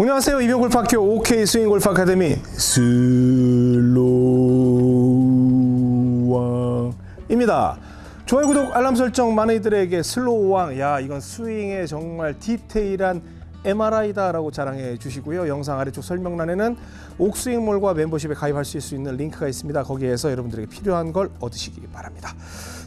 안녕하세요. 이병옥골프학교 OK 스윙 골프 아카데미 슬로우왕입니다. 좋아요, 구독, 알람 설정 많은 이들에게 슬로우왕 야 이건 스윙의 정말 디테일한 MRI다 라고 자랑해 주시고요. 영상 아래쪽 설명란에는 옥스윙몰과 멤버십에 가입하실 수 있는 링크가 있습니다. 거기에서 여러분들에게 필요한 걸 얻으시기 바랍니다.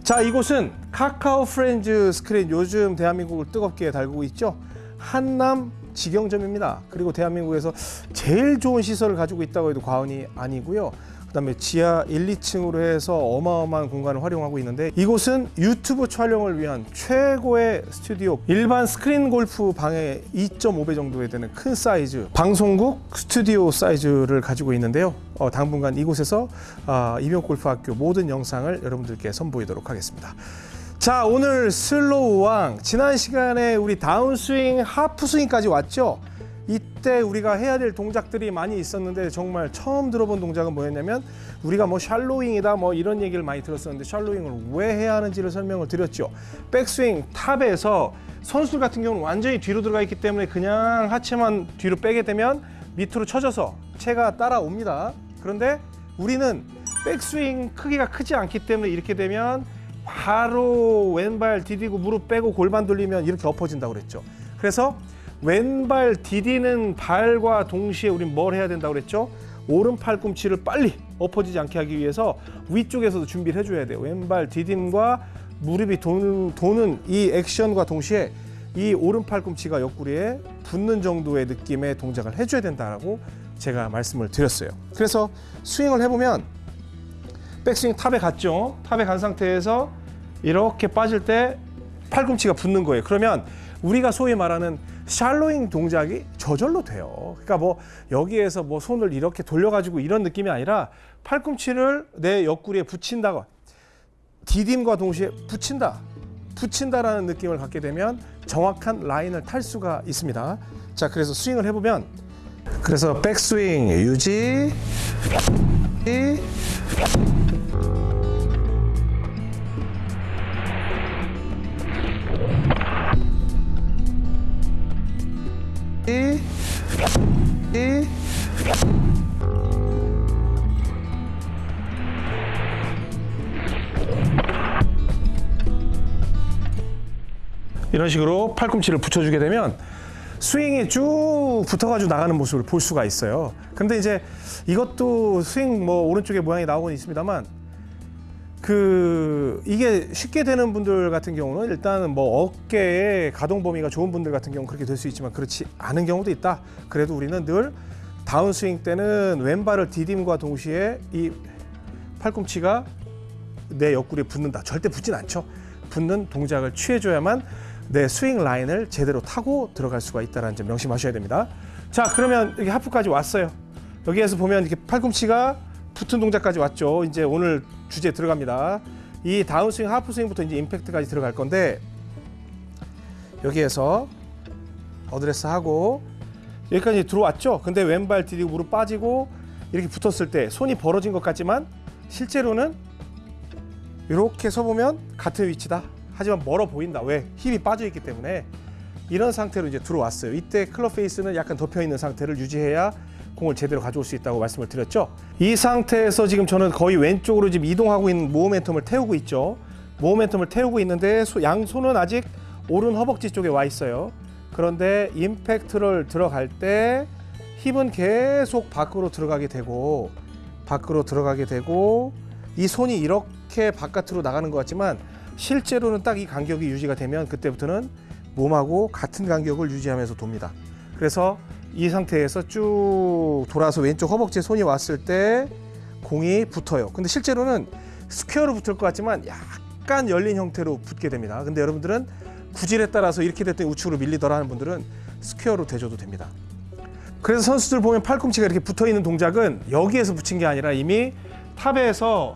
자, 이곳은 카카오 프렌즈 스크린 요즘 대한민국을 뜨겁게 달구고 있죠. 한남 직영점입니다. 그리고 대한민국에서 제일 좋은 시설을 가지고 있다고 해도 과언이 아니고요. 그다음에 지하 1, 2층으로 해서 어마어마한 공간을 활용하고 있는데 이곳은 유튜브 촬영을 위한 최고의 스튜디오 일반 스크린 골프 방의 2.5배 정도에 되는 큰 사이즈 방송국 스튜디오 사이즈를 가지고 있는데요 어, 당분간 이곳에서 아, 이병옥골프학교 모든 영상을 여러분들께 선보이도록 하겠습니다 자 오늘 슬로우왕. 지난 시간에 우리 다운스윙 하프스윙까지 왔죠? 이때 우리가 해야 될 동작들이 많이 있었는데 정말 처음 들어본 동작은 뭐였냐면 우리가 뭐 shallowing이다 뭐 이런 얘기를 많이 들었었는데 shallowing을 왜 해야 하는지를 설명을 드렸죠. 백스윙 top에서 선수 같은 경우는 완전히 뒤로 들어가 있기 때문에 그냥 하체만 뒤로 빼게 되면 밑으로 쳐져서 채가 따라옵니다. 그런데 우리는 백스윙 크기가 크지 않기 때문에 이렇게 되면 바로 왼발 디디고 무릎 빼고 골반 돌리면 이렇게 엎어진다고 그랬죠 그래서 왼발 디디는 발과 동시에 우린 뭘 해야 된다고 그랬죠? 오른 팔 꿈치를 빨리 엎어지지 않게 하기 위해서 위쪽에서도 준비를 해줘야 돼요. 왼발 디딤과 무릎이 도는, 도는 이 액션과 동시에 이 오른 팔 꿈치가 옆구리에 붙는 정도의 느낌의 동작을 해줘야 된다라고 제가 말씀을 드렸어요. 그래서 스윙을 해보면 백스윙 탑에 갔죠. 탑에 간 상태에서 이렇게 빠질 때 팔꿈치가 붙는 거예요. 그러면 우리가 소위 말하는 샬로잉 동작이 저절로 돼요. 그러니까 뭐 여기에서 뭐 손을 이렇게 돌려가지고 이런 느낌이 아니라 팔꿈치를 내 옆구리에 붙인다고 디딤과 동시에 붙인다. 붙인다라는 느낌을 갖게 되면 정확한 라인을 탈 수가 있습니다. 자, 그래서 스윙을 해보면 그래서 백스윙 유지 이런 식으로 팔꿈치를 붙여주게 되면 스윙이 쭉 붙어가지고 나가는 모습을 볼 수가 있어요. 근데 이제 이것도 스윙 뭐 오른쪽에 모양이 나오곤 있습니다만 그 이게 쉽게 되는 분들 같은 경우는 일단은 뭐 어깨에 가동 범위가 좋은 분들 같은 경우는 그렇게 될 수 있지만 그렇지 않은 경우도 있다. 그래도 우리는 늘 다운스윙 때는 왼발을 디딤과 동시에 이 팔꿈치가 내 옆구리에 붙는다. 절대 붙진 않죠. 붙는 동작을 취해줘야만 내 스윙 라인을 제대로 타고 들어갈 수가 있다는 점 명심하셔야 됩니다. 자, 그러면 여기 하프까지 왔어요. 여기에서 보면 이렇게 팔꿈치가 붙은 동작까지 왔죠. 이제 오늘 주제 들어갑니다. 이 다운스윙, 하프스윙부터 이제 임팩트까지 들어갈 건데 여기에서 어드레스 하고 여기까지 들어왔죠. 근데 왼발 디디고 무릎 빠지고 이렇게 붙었을 때 손이 벌어진 것 같지만 실제로는 이렇게 서보면 같은 위치다. 하지만 멀어 보인다. 왜? 힘이 빠져 있기 때문에 이런 상태로 이제 들어왔어요. 이때 클럽 페이스는 약간 덮여 있는 상태를 유지해야 공을 제대로 가져올 수 있다고 말씀을 드렸죠. 이 상태에서 지금 저는 거의 왼쪽으로 지금 이동하고 있는 모멘텀을 태우고 있죠. 모멘텀을 태우고 있는데 양손은 아직 오른 허벅지 쪽에 와 있어요. 그런데 임팩트를 들어갈 때 힙은 계속 밖으로 들어가게 되고 밖으로 들어가게 되고 이 손이 이렇게 바깥으로 나가는 것 같지만 실제로는 딱 이 간격이 유지가 되면 그때부터는 몸하고 같은 간격을 유지하면서 돕니다. 그래서 이 상태에서 쭉 돌아서 왼쪽 허벅지에 손이 왔을 때 공이 붙어요. 근데 실제로는 square로 붙을 것 같지만 약간 열린 형태로 붙게 됩니다. 근데 여러분들은 구질에 따라서 이렇게 됐더니 우측으로 밀리더라 하는 분들은 square로 대줘도 됩니다. 그래서 선수들 보면 팔꿈치가 이렇게 붙어 있는 동작은 여기에서 붙인 게 아니라 이미 top에서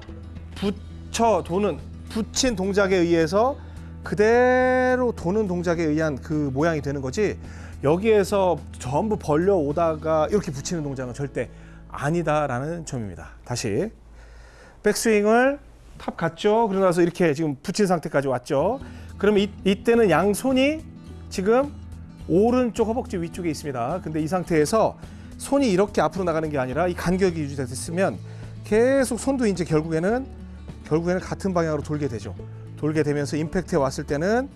붙여 도는 붙인 동작에 의해서 그대로 도는 동작에 의한 그 모양이 되는 거지 여기에서 전부 벌려 오다가 이렇게 붙이는 동작은 절대 아니다라는 점입니다. 다시 백스윙을 top 갔죠. 그러고 나서 이렇게 지금 붙인 상태까지 왔죠. 그러면 이, 이때는 양손이 지금 오른쪽 허벅지 위쪽에 있습니다. 근데 이 상태에서 손이 이렇게 앞으로 나가는 게 아니라 이 간격이 유지됐으면 계속 손도 이제 결국에는 결국에는 같은 방향으로 돌게 되죠. 돌게 되면서 임팩트에 왔을 때는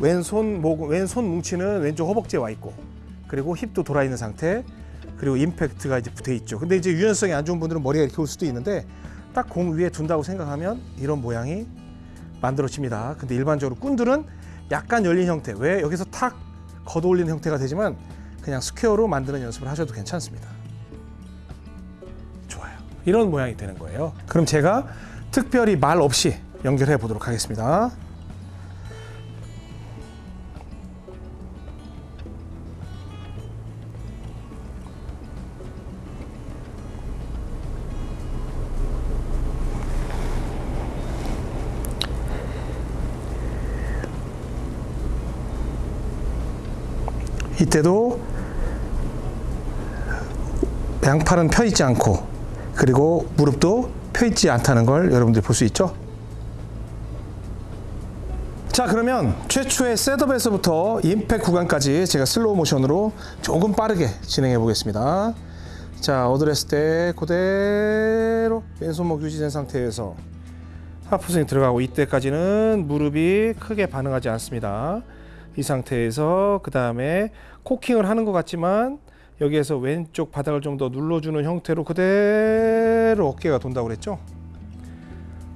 왼손 목 왼손 뭉치는 왼쪽 허벅지에 와 있고 그리고 힙도 돌아 있는 상태 그리고 임팩트가 이제 붙어 있죠. 근데 이제 유연성이 안 좋은 분들은 머리가 이렇게 올 수도 있는데 딱 공 위에 둔다고 생각하면 이런 모양이 만들어집니다. 근데 일반적으로 꾼들은 약간 열린 형태 왜 여기서 탁 걷어 올리는 형태가 되지만 그냥 square로 만드는 연습을 하셔도 괜찮습니다. 좋아요. 이런 모양이 되는 거예요. 그럼 제가 특별히 말 없이 연결해 보도록 하겠습니다. 이때도 양팔은 펴 있지 않고 그리고 무릎도 펴 있지 않다는 걸 여러분들이 볼 수 있죠. 자 그러면 최초의 setup에서부터 임팩 구간까지 제가 슬로우 모션으로 조금 빠르게 진행해 보겠습니다. 자 어드레스 때 그대로 왼손목 유지된 상태에서 하프스윙 들어가고 이때까지는 무릎이 크게 반응하지 않습니다. 이 상태에서 그 다음에 코킹을 하는 것 같지만 여기에서 왼쪽 바닥을 좀 더 눌러주는 형태로 그대로 어깨가 돈다고 그랬죠.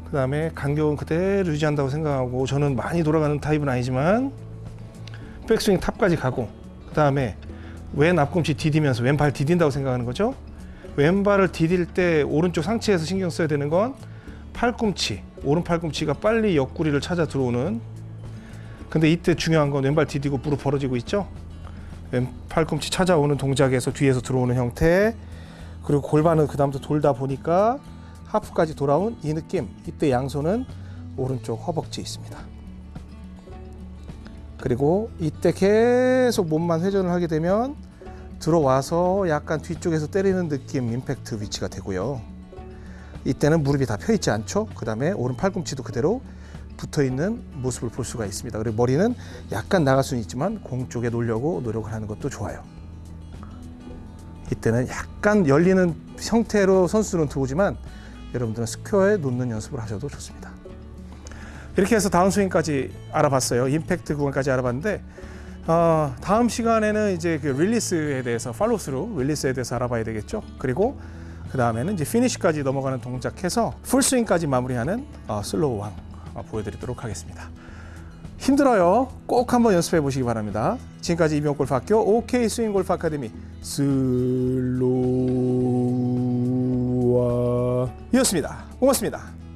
그 다음에 간격은 그대로 유지한다고 생각하고 저는 많이 돌아가는 타입은 아니지만 백스윙 탑까지 가고 그 다음에 왼 앞꿈치 디디면서 왼발 디딘다고 생각하는 거죠. 왼발을 디딜 때 오른쪽 상체에서 신경 써야 되는 건 팔꿈치, 오른 팔꿈치가 빨리 옆구리를 찾아 들어오는 근데 이때 중요한 건 왼발 디디고 무릎 벌어지고 있죠. 왼 팔꿈치 찾아오는 동작에서 뒤에서 들어오는 형태 그리고 골반은 그 다음부터 돌다 보니까 하프까지 돌아온 이 느낌 이때 양손은 오른쪽 허벅지에 있습니다. 그리고 이때 계속 몸만 회전을 하게 되면 들어와서 약간 뒤쪽에서 때리는 느낌 임팩트 위치가 되고요. 이때는 무릎이 다 펴 있지 않죠? 그 다음에 오른 팔꿈치도 그대로 붙어 있는 모습을 볼 수가 있습니다. 그리고 머리는 약간 나갈 수는 있지만 공 쪽에 놓으려고 노력을 하는 것도 좋아요. 이때는 약간 열리는 형태로 선수들은 들어오지만 여러분들은 square에 놓는 연습을 하셔도 좋습니다. 이렇게 해서 다운 스윙까지 알아봤어요. 임팩트 구간까지 알아봤는데 어, 다음 시간에는 이제 그 릴리스에 대해서 팔로스루 릴리스에 대해서 알아봐야 되겠죠. 그리고 그 다음에는 이제 피니시까지 넘어가는 동작해서 풀스윙까지 마무리하는 어, 슬로우 왕 어, 보여드리도록 하겠습니다. 힘들어요. 꼭 한번 연습해 보시기 바랍니다. 지금까지 이병 골프학교 OK 스윙 골프 아카데미 슬로우와 이었습니다. 고맙습니다.